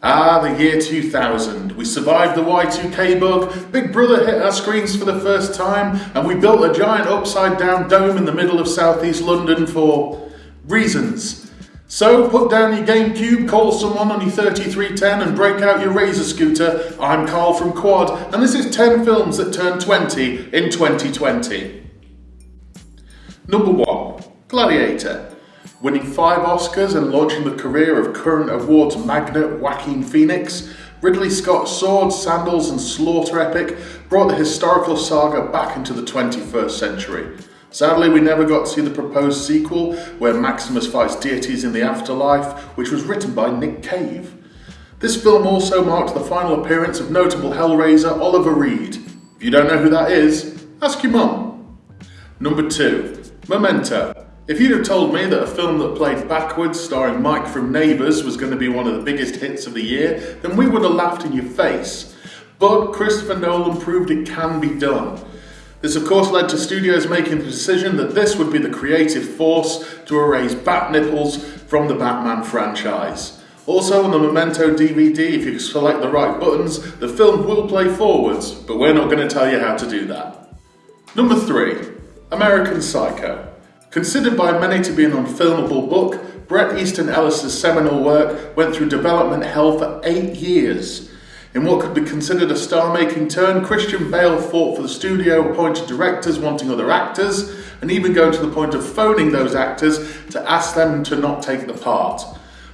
Ah, the year 2000. We survived the Y2K bug, Big Brother hit our screens for the first time, and we built a giant upside down dome in the middle of southeast London for reasons. So put down your GameCube, call someone on your 3310 and break out your Razor scooter. I'm Carl from Quad, and this is 10 films that turned 20 in 2020. Number 1. Gladiator winning five Oscars and launching the career of current awards magnate Joaquin Phoenix, Ridley Scott's Swords, Sandals and Slaughter epic brought the historical saga back into the 21st century. Sadly, we never got to see the proposed sequel, where Maximus fights deities in the afterlife, which was written by Nick Cave. This film also marked the final appearance of notable Hellraiser Oliver Reed. If you don't know who that is, ask your mum. Number 2. Memento. If you'd have told me that a film that played backwards, starring Mike from Neighbours, was going to be one of the biggest hits of the year, then we would have laughed in your face. But Christopher Nolan proved it can be done. This, of course, led to studios making the decision that this would be the creative force to erase bat nipples from the Batman franchise. Also, on the Memento DVD, if you select the right buttons, the film will play forwards, but we're not going to tell you how to do that. Number 3 American Psycho. Considered by many to be an unfilmable book, Bret Easton Ellis's seminal work went through development hell for eight years. In what could be considered a star-making turn, Christian Bale fought for the studio-appointed directors wanting other actors, and even going to the point of phoning those actors to ask them to not take the part.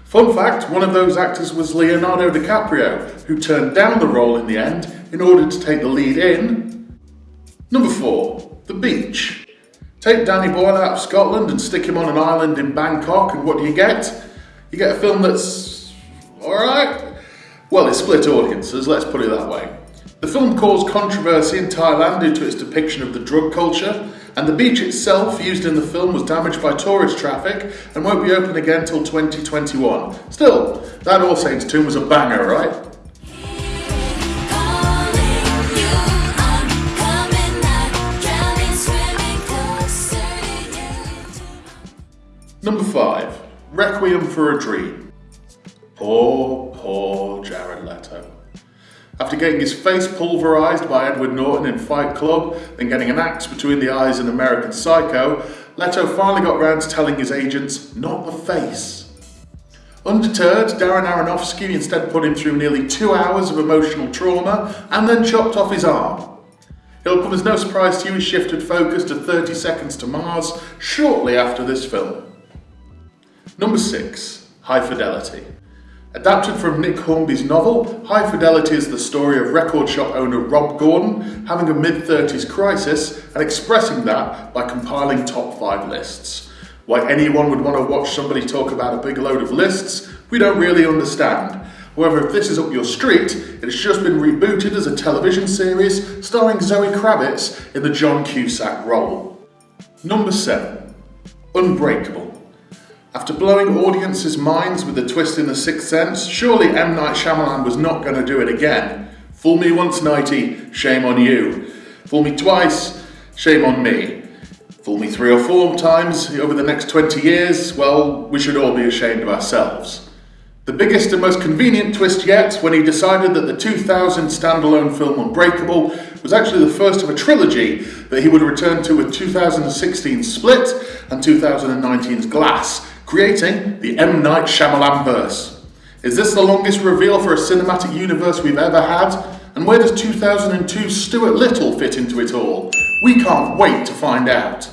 Fun fact, one of those actors was Leonardo DiCaprio, who turned down the role in the end in order to take the lead in... Number 4. The Beach. Take Danny Boyle out of Scotland and stick him on an island in Bangkok, and what do you get? You get a film that's alright. Well, it split audiences, let's put it that way. The film caused controversy in Thailand due to its depiction of the drug culture, and the beach itself used in the film was damaged by tourist traffic and won't be open again till 2021. Still, that All Saints tune was a banger, right? Number 5. Requiem for a Dream. Poor, poor Jared Leto. After getting his face pulverised by Edward Norton in Fight Club, then getting an axe between the eyes in American Psycho, Leto finally got round to telling his agents, not the face. Undeterred, Darren Aronofsky instead put him through nearly two hours of emotional trauma and then chopped off his arm. It'll come as no surprise to you he shifted focus to 30 Seconds to Mars shortly after this film. Number 6. High Fidelity. Adapted from Nick Hornby's novel, High Fidelity is the story of record shop owner Rob Gordon having a mid-30s crisis and expressing that by compiling top 5 lists. Why anyone would want to watch somebody talk about a big load of lists, we don't really understand. However, if this is up your street, it has just been rebooted as a television series starring Zoe Kravitz in the John Cusack role. Number 7. Unbreakable. After blowing audiences' minds with the twist in The Sixth Sense, surely M. Night Shyamalan was not going to do it again. Fool me once, Nighty, shame on you. Fool me twice, shame on me. Fool me three or four times over the next 20 years, well, we should all be ashamed of ourselves. The biggest and most convenient twist yet when he decided that the 2000 standalone film Unbreakable was actually the first of a trilogy that he would return to with 2016's Split and 2019's Glass, creating the M. Night Shyamalan verse. Is this the longest reveal for a cinematic universe we've ever had? And where does 2002 Stuart Little fit into it all? We can't wait to find out.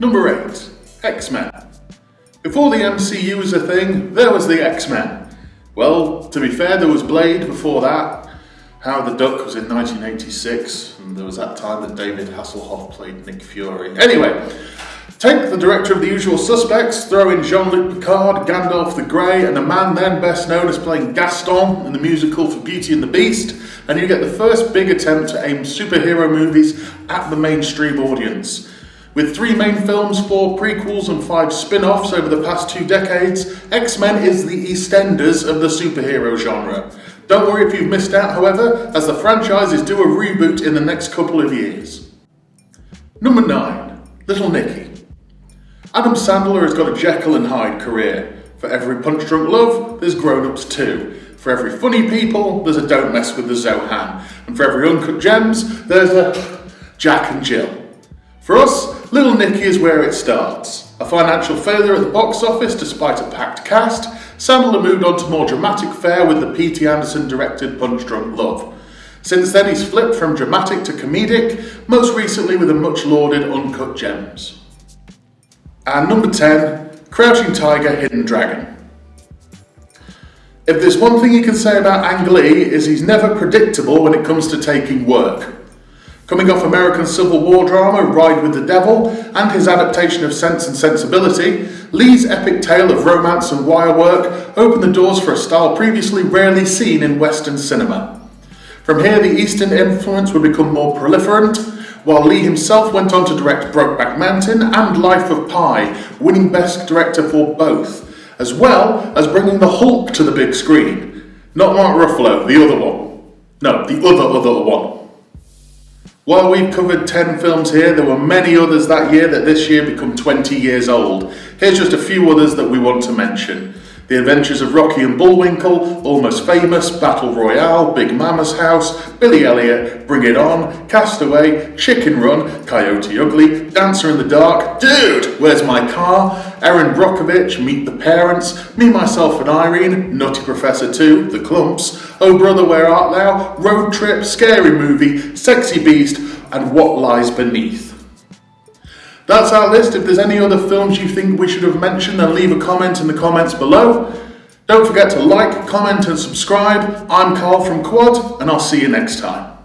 Number 8. X-Men. Before the MCU was a thing, there was the X-Men. Well, to be fair, there was Blade before that. Howard the Duck was in 1986, and there was that time that David Hasselhoff played Nick Fury. Anyway, Take the director of The Usual Suspects, throw in Jean-Luc Picard, Gandalf the Grey, and a man then best known as playing Gaston in the musical for Beauty and the Beast, and you get the first big attempt to aim superhero movies at the mainstream audience. With three main films, four prequels, and five spin-offs over the past two decades, X-Men is the EastEnders of the superhero genre. Don't worry if you've missed out, however, as the franchise is due a reboot in the next couple of years. Number 9. Little Nicky. Adam Sandler has got a Jekyll and Hyde career. For every punch drunk love, there's grown ups too. For every funny people, there's a don't mess with the Zohan. And for every uncut gems, there's a Jack and Jill. For us, Little Nicky is where it starts. A financial failure at the box office despite a packed cast, Sandler moved on to more dramatic fare with the P.T. Anderson directed Punch Drunk Love. Since then, he's flipped from dramatic to comedic, most recently with the much lauded Uncut Gems. And number 10, Crouching Tiger, Hidden Dragon. If there's one thing you can say about Ang Lee is he's never predictable when it comes to taking work. Coming off American Civil War drama Ride with the Devil and his adaptation of Sense and Sensibility, Lee's epic tale of romance and wire work opened the doors for a style previously rarely seen in Western cinema. From here, the Eastern influence would become more proliferant, while Lee himself went on to direct Brokeback Mountain and Life of Pi, winning Best Director for both, as well as bringing the Hulk to the big screen. Not Mark Ruffalo, the other one. No, the other other one. While we've covered 10 films here, there were many others that year that this year become 20 years old. Here's just a few others that we want to mention. The Adventures of Rocky and Bullwinkle, Almost Famous, Battle Royale, Big Mama's House, Billy Elliot, Bring It On, Castaway, Chicken Run, Coyote Ugly, Dancer in the Dark, Dude, Where's My Car, Erin Brockovich, Meet the Parents, Me, Myself and Irene, Nutty Professor 2, The Klumps, Oh Brother, Where Art Thou, Road Trip, Scary Movie, Sexy Beast, and What Lies Beneath. That's our list. If there's any other films you think we should have mentioned, then leave a comment in the comments below. Don't forget to like, comment, and subscribe. I'm Carl from Quad, and I'll see you next time.